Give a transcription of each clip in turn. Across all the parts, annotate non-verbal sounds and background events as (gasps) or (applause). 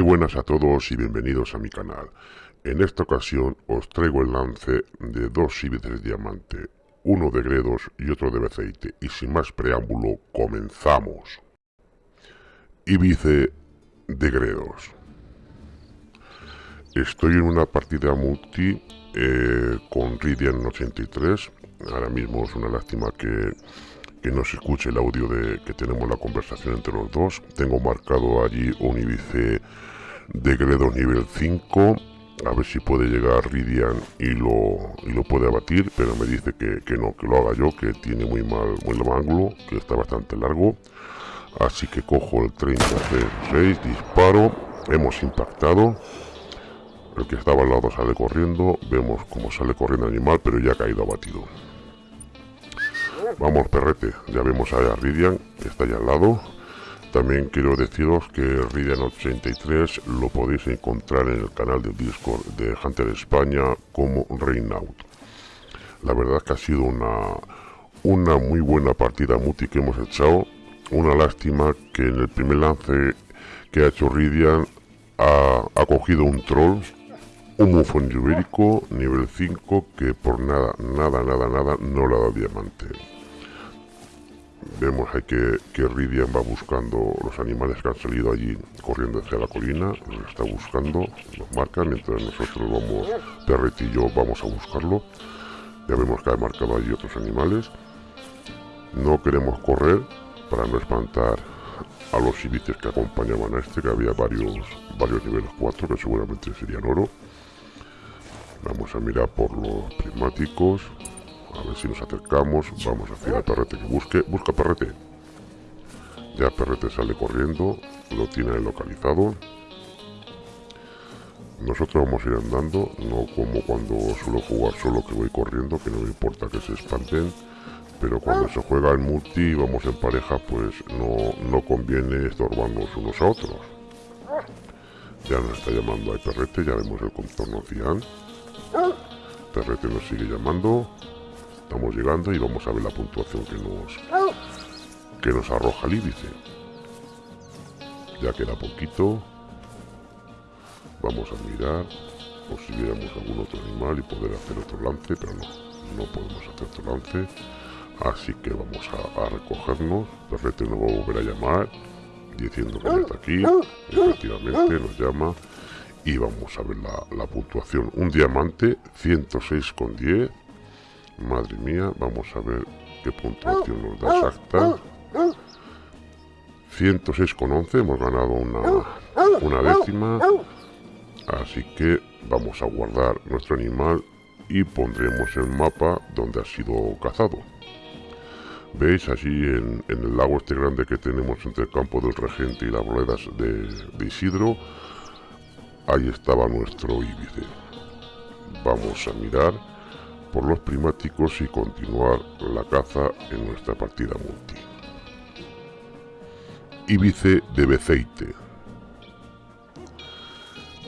Muy buenas a todos y bienvenidos a mi canal. En esta ocasión os traigo el lance de dos íbices diamante, uno de gredos y otro de beceite. Y sin más preámbulo, comenzamos. Íbice de gredos. Estoy en una partida multi eh, con Ridian 83. Ahora mismo es una lástima que que no se escuche el audio de que tenemos la conversación entre los dos. Tengo marcado allí un Ibice de Gredo nivel 5. A ver si puede llegar Ridian y lo, y lo puede abatir, pero me dice que, que, no, que lo haga yo, que tiene muy mal, muy mal ángulo, que está bastante largo. Así que cojo el 30-6, disparo, hemos impactado. El que estaba al lado sale corriendo, vemos cómo sale corriendo el animal, pero ya ha caído abatido. Vamos, perrete. Ya vemos a Ridian, que está allá al lado. También quiero deciros que Ridian83 lo podéis encontrar en el canal de Discord de Hunter España como Reinaut. La verdad es que ha sido una, una muy buena partida multi que hemos echado. Una lástima que en el primer lance que ha hecho Ridian ha, ha cogido un troll un mufón ibérico nivel 5 que por nada, nada, nada, nada no le ha dado diamante. Vemos ahí que, que Ridian va buscando los animales que han salido allí corriendo hacia la colina, los está buscando, los marca, mientras nosotros vamos, Perret y yo vamos a buscarlo. Ya vemos que ha marcado allí otros animales. No queremos correr para no espantar a los civites que acompañaban a este, que había varios, varios niveles 4 que seguramente serían oro. Vamos a mirar por los prismáticos, a ver si nos acercamos. Vamos hacia el perrete que busque. Busca perrete. Ya perrete sale corriendo. Lo tiene localizado. Nosotros vamos a ir andando. No como cuando suelo jugar solo que voy corriendo. Que no me importa que se espanten. Pero cuando se juega en multi y vamos en pareja, pues no, no conviene estorbarnos unos a otros. Ya nos está llamando a perrete. Ya vemos el contorno cian. Perrete nos sigue llamando. Estamos llegando y vamos a ver la puntuación que nos que nos arroja el íbice. Ya queda poquito. Vamos a mirar por si viéramos algún otro animal y poder hacer otro lance, pero no, no podemos hacer otro lance. Así que vamos a, recogernos. Perrete nos va a volver a llamar diciendo que está aquí. Efectivamente nos llama. Y vamos a ver la, la puntuación. Un diamante, 106,10 Madre mía, vamos a ver qué puntuación nos da exacta. 106,11, hemos ganado una, una décima. Así que vamos a guardar nuestro animal y pondremos el mapa donde ha sido cazado. ¿Veis? Allí en, el lago este grande que tenemos entre el campo del regente y las ruedas de, de Isidro, ahí estaba nuestro íbice. Vamos a mirar por los primáticos y continuar la caza en nuestra partida multi. Ibice de Beceite.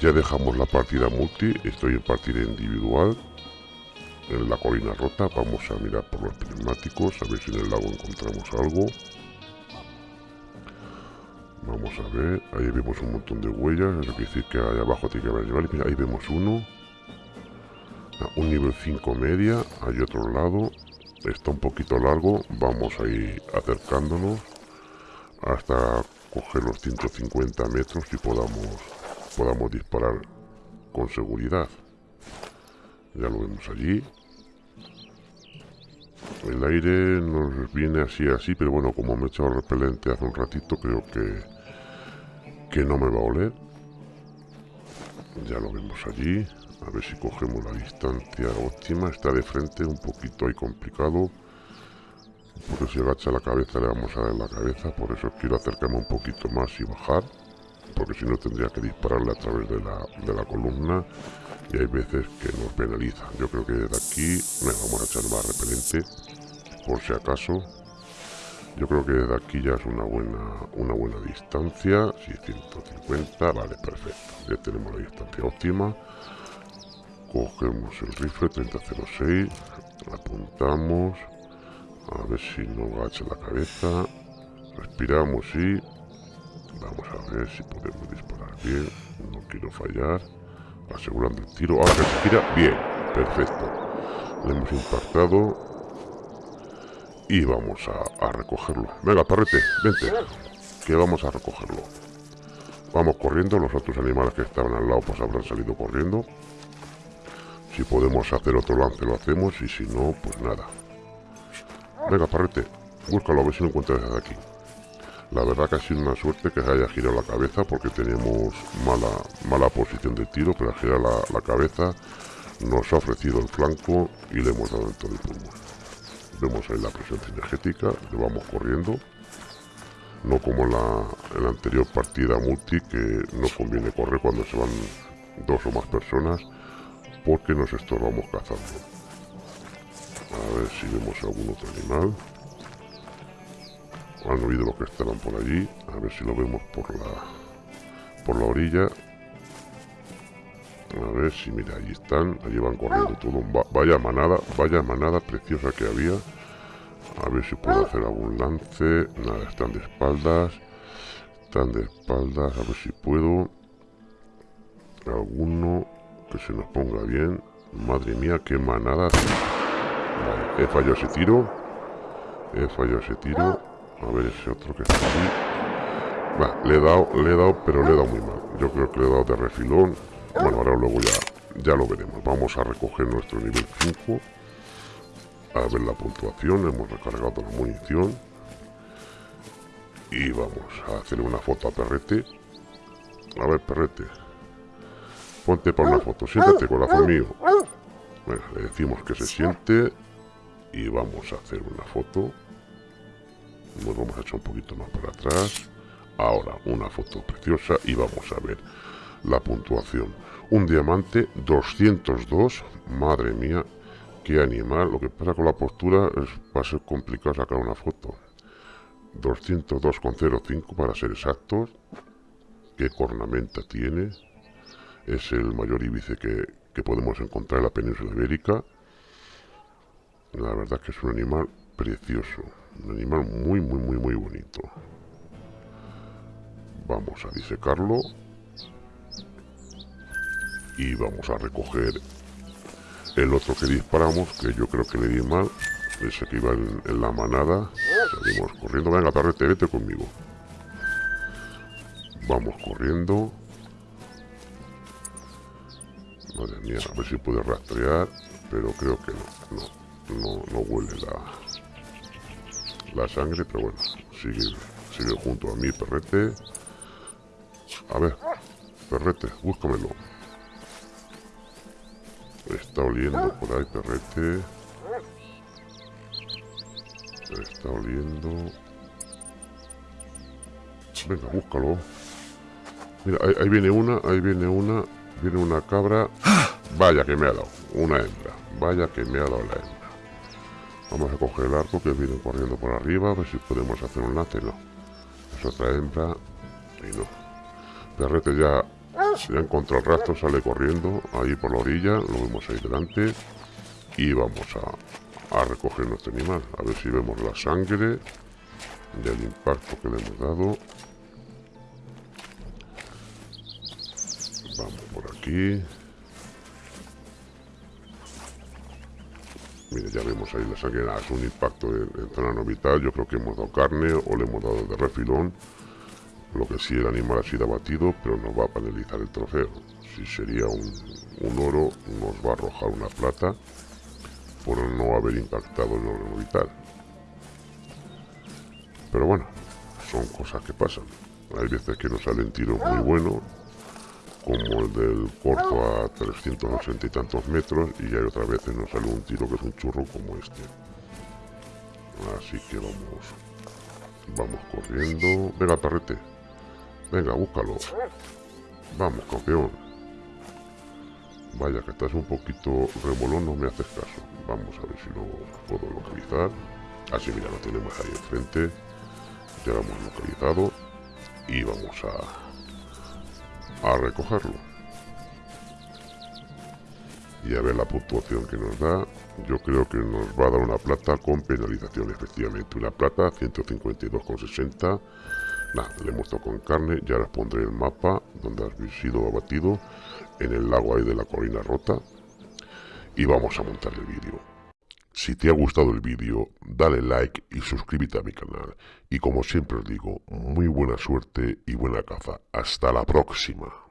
Ya dejamos la partida multi, estoy en partida individual. En la colina rota vamos a mirar por los prismáticos, a ver si en el lago encontramos algo. Vamos a ver, ahí vemos un montón de huellas, eso quiere decir que ahí abajo tiene que haber animales. ahí vemos uno, un nivel 5 media, hay otro lado, está un poquito largo, vamos a ir acercándonos hasta coger los 150 metros y podamos, podamos disparar con seguridad. Ya lo vemos allí. El aire nos viene así así, pero bueno, como me he echado repelente hace un ratito, creo que, que no me va a oler. Ya lo vemos allí. A ver si cogemos la distancia óptima. Está de frente, un poquito ahí complicado. Porque si agacha la cabeza le vamos a dar la cabeza. Por eso quiero acercarme un poquito más y bajar. Porque si no tendría que dispararle a través de la, de la columna. Y hay veces que nos penaliza. Yo creo que desde aquí me vamos a echar más repelente. Por si acaso. Yo creo que desde aquí ya es una buena, una buena distancia. Sí, 150. Vale, perfecto. Ya tenemos la distancia óptima cogemos el rifle 3006 apuntamos a ver si no agacha la cabeza respiramos y Vamos a ver si podemos disparar bien. No quiero fallar. Asegurando el tiro. Ahora se gira. Bien. Perfecto. Le hemos impactado. Y vamos a, recogerlo. Venga, perrete, vente. Que vamos a recogerlo. Vamos corriendo. Los otros animales que estaban al lado pues habrán salido corriendo. Si podemos hacer otro lance lo hacemos. Y si no, pues nada. Venga, parrete. Búscalo a ver si lo encuentras desde aquí. La verdad que ha sido una suerte que se haya girado la cabeza porque teníamos mala, mala posición de tiro, pero al girar la, cabeza nos ha ofrecido el flanco y le hemos dado el todo el pulmón. Vemos ahí la presión energética, le vamos corriendo. No como en la, anterior partida multi que no conviene correr cuando se van dos o más personas porque nos estorbamos cazando. A ver si vemos algún otro animal. Han oído lo que estaban por allí. A ver si lo vemos por la por la orilla. A ver si mira allí están. Allí van corriendo todo vaya manada vaya manada preciosa que había. A ver si puedo hacer algún lance. Nada están de espaldas. Están de espaldas a ver si puedo. Alguno que se nos ponga bien madre mía qué manada he fallado ese tiro he fallado ese tiro a ver ese otro que está aquí. Va, le he dado, le he dado, pero le he dado muy mal. Yo creo que le he dado de refilón. Bueno, ahora luego ya, ya lo veremos. Vamos a recoger nuestro nivel 5. A ver la puntuación. Hemos recargado la munición. Y vamos a hacer una foto a Perrete. A ver, Perrete. Ponte para una foto. Siéntate, corazón mío. Bueno, le decimos que se siente. Y vamos a hacer una foto nos vamos a echar un poquito más para atrás ahora una foto preciosa y vamos a ver la puntuación un diamante 202 madre mía qué animal lo que pasa con la postura es, va a ser complicado sacar una foto 202,05 para ser exactos qué cornamenta tiene es el mayor íbice que, que podemos encontrar en la península ibérica la verdad que es un animal precioso un animal muy, muy, muy, muy bonito. Vamos a disecarlo. Y vamos a recoger el otro que disparamos, que yo creo que le di mal. Ese que iba en, la manada. Salimos corriendo. Venga, tarrete, vete conmigo. Vamos corriendo. Madre mía, a ver si puede rastrear. Pero creo que no. No, no, no huele la, la sangre, pero bueno, sigue, sigue junto a mí, perrete. A ver, perrete, búscamelo. Está oliendo por ahí, perrete. Está oliendo. Venga, búscalo. Mira, ahí, ahí, viene una, ahí viene una. Viene una cabra. (gasps) Vaya que me ha dado. Una hembra. Vaya que me ha dado la hembra. Vamos a coger el arco que viene corriendo por arriba, a ver si podemos hacer un lance. No. Es otra hembra. Y no. Perrete ya, ya encontró el rastro, sale corriendo ahí por la orilla. Lo vemos ahí delante. Y vamos a, a recoger nuestro animal. A ver si vemos la sangre del impacto que le hemos dado. Vamos por aquí. Mire, ya vemos ahí la sangre, es un impacto en, zona no vital. Yo creo que hemos dado carne o le hemos dado de refilón. Lo que sí, el animal ha sido abatido, pero nos va a penalizar el trofeo. Si sería un, oro, nos va a arrojar una plata por no haber impactado en oro no vital. Pero bueno, son cosas que pasan. Hay veces que nos salen tiros muy buenos como el del corto a 380 y tantos metros y hay otras veces nos sale un tiro que es un churro como este. Así que vamos vamos corriendo. Venga tarrete venga búscalo. Vamos campeón. Vaya que estás un poquito remolón no me haces caso. Vamos a ver si lo puedo localizar. Así mira lo tenemos ahí enfrente. Ya lo hemos localizado. Y vamos a a recogerlo. Y a ver la puntuación que nos da. Yo creo que nos va a dar una plata con penalización, efectivamente. Una plata 152,60. Nada, le muestro con carne, ya os pondré el mapa donde has sido abatido, en el lago ahí de la colina rota, y vamos a montar el vídeo. Si te ha gustado el vídeo, dale like y suscríbete a mi canal. Y como siempre os digo, muy buena suerte y buena caza. Hasta la próxima.